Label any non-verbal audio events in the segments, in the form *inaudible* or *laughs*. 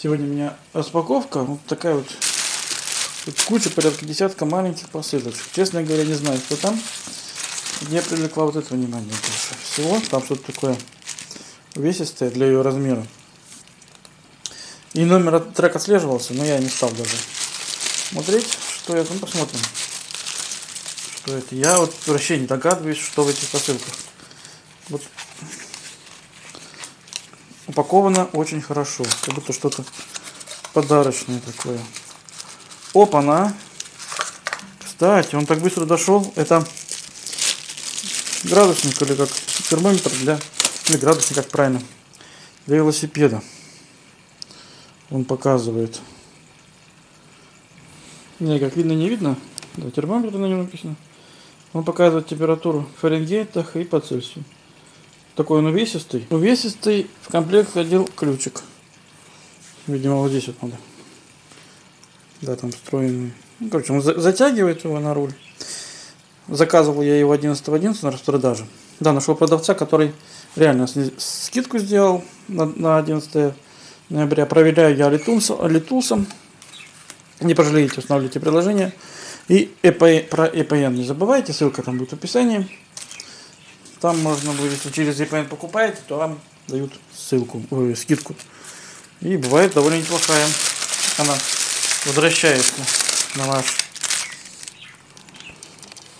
Сегодня у меня распаковка. Вот такая вот. Тут куча, порядка десятка маленьких посылочек. Честно говоря, не знаю, что там. Мне привлекла вот это внимание больше всего. Там что-то такое увесистое для ее размера. И номер трек отслеживался, но я не стал даже смотреть, что это. Ну, посмотрим, что это. Я вот вообще не догадываюсь, что в этих посылках. Вот упаковано очень хорошо. Как будто что-то подарочное такое. Опа-на! Кстати, он так быстро дошел. Это градусник или как термометр для... Или градусник, как правильно. Для велосипеда. Он показывает. Не, как видно, не видно. Да, термометр на нем написано. Он показывает температуру в Фаренгейтах и по Цельсию. Такой он увесистый. Увесистый в комплект ходил ключик. Видимо, вот здесь вот надо. Да, там встроенный. Ну, короче, он затягивает его на руль. Заказывал я его 11 11 на распродаже. Да, нашел продавца, который реально скидку сделал на, на 11 ноября. Проверяю я Литулсом. Не пожалеете, устанавливайте приложение. И EP, про EPN не забывайте, ссылка там будет в описании. Там можно будет, если через VPN покупаете, то вам дают ссылку, ой, скидку. И бывает довольно неплохая. Она возвращается на ваш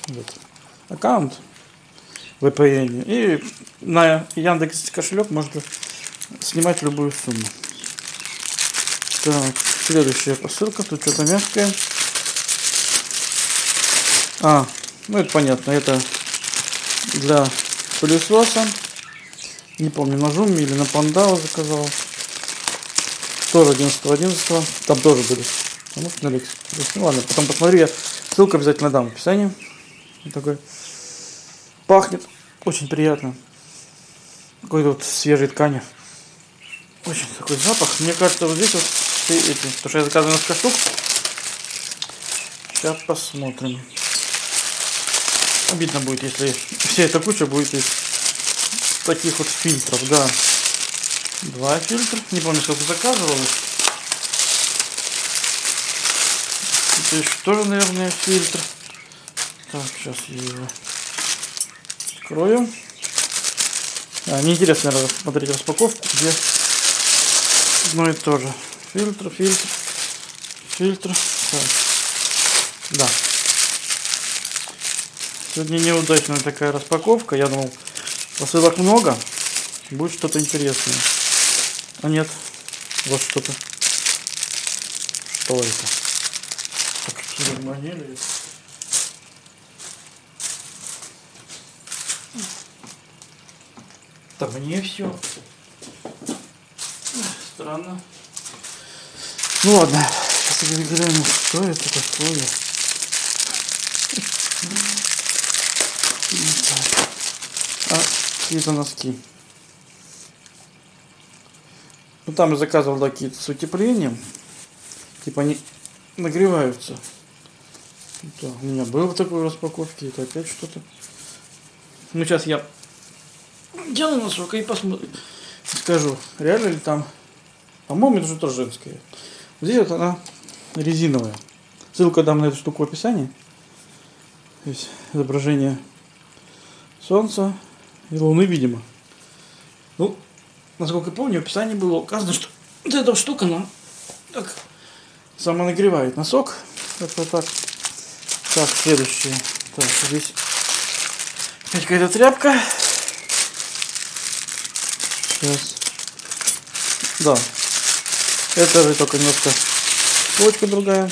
вот, аккаунт VPN. И на Яндекс кошелек можно снимать любую сумму. Так, следующая посылка. Тут что-то мягкое. А, ну это понятно. Это для пылесоса. Не помню, на Жуме или на Пандау заказал. Тоже 11 11 Там тоже были. А может на Лекс. Ну ладно, потом посмотрю. Я ссылку обязательно дам в описании. Вот такой. Пахнет очень приятно. Какой-то вот свежей ткани. Очень такой запах. Мне кажется, вот здесь вот все эти. Потому что я заказываю несколько штук. Сейчас посмотрим. Обидно будет, если вся эта куча будет из таких вот фильтров, да. Два фильтра. Не помню, сколько заказывал. Это еще тоже, наверное, фильтр. Так, сейчас я его открою. А, мне интересно, наверное, смотреть распаковку, где одно и то же. Фильтр, фильтр, фильтр. Так. Да. Сегодня неудачная такая распаковка. Я думал, посылок много. Будет что-то интересное. А нет. Вот что-то. Что это? Так, что Да мне все. Странно. Ну ладно. Сейчас глянем, что это такое. А, какие-то носки. Ну там я заказывал такие с утеплением. Типа они нагреваются. Да, у меня было в такой распаковке, это опять что-то. Ну сейчас я делаю носок и посмотрим. Скажу, реально ли там. По-моему, это же тоже женская. Здесь вот она резиновая. Ссылка дам на эту штуку в описании. Здесь изображение Солнца и Луны, видимо. Ну, насколько я помню, в описании было указано, что вот эта штука, она так самонагревает носок. Как-то так. Так, следующее. Так, здесь опять какая-то тряпка. Сейчас. Да. Это же только немножко точка другая.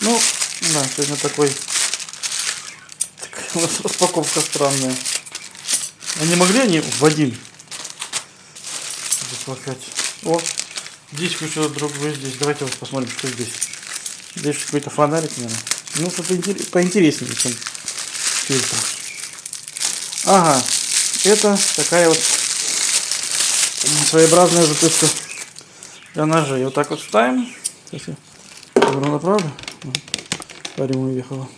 Ну, да, сегодня такой *laughs* у нас распаковка странная. А не могли они в один запакать? О, здесь еще другое здесь. Давайте вот посмотрим, что здесь. Здесь какой-то фонарик, наверное. Ну, что-то поинтереснее, чем фильтр. Ага, это такая вот своеобразная затычка для ножей. Вот так вот ставим. Сейчас я направлю. Парень уехала.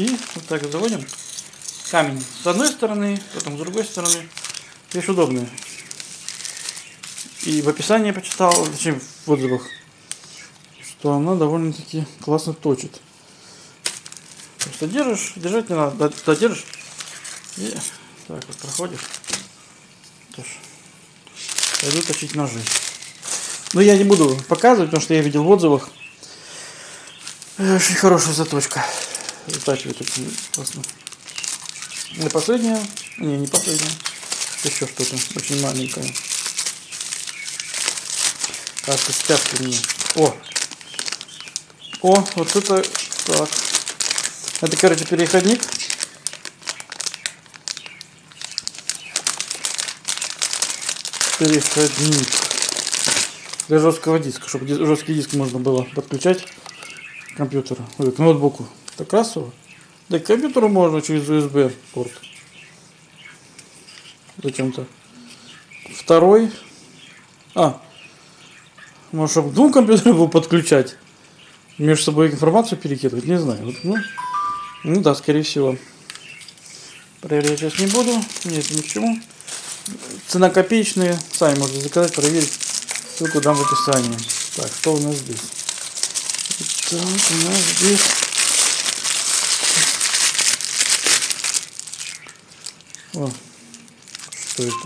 И вот так заводим. камень с одной стороны, потом с другой стороны. Вещь удобная. И в описании почитал, точнее в отзывах, что она довольно-таки классно точит. Просто держишь, держать не надо, додержишь и так вот проходишь. Тоже. Пойду точить ножи. Но я не буду показывать, потому что я видел в отзывах. Очень хорошая заточка. Затачивает очень классно. И последняя. Не, не последняя. Еще что-то очень маленькое. Кажется, спятки мне. О! О, вот это так. Это, короче, переходник. Переходник для жесткого диска, чтобы жесткий диск можно было подключать к компьютеру, к ноутбуку. Это красиво. Да к компьютеру можно через USB порт. Зачем-то. Второй. А. Может, чтобы двум компьютерам его подключать. Между собой информацию перекидывать. Не знаю. Вот, ну, ну да, скорее всего. Проверять сейчас не буду. Нет, ни к чему. Цена копеечная. Сами можете заказать, проверить. Ссылку дам в описании. Так, что у нас здесь? Так, у нас здесь... О, что это?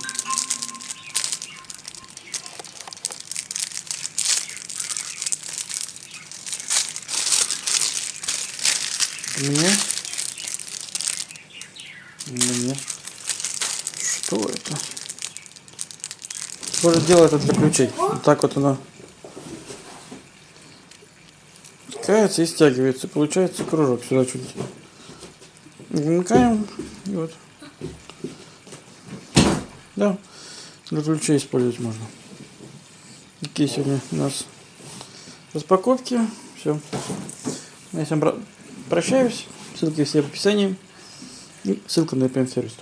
Мне? Мне? Что это? Тоже делает это для. Вот так вот она втыкается и стягивается. Получается кружок сюда чуть. Вмыкаем. И вот. Да. Для ключей использовать можно. Такие сегодня у нас распаковки. Все. Я всем прощаюсь. Ссылки все в описании. И ссылка на EPM сервис.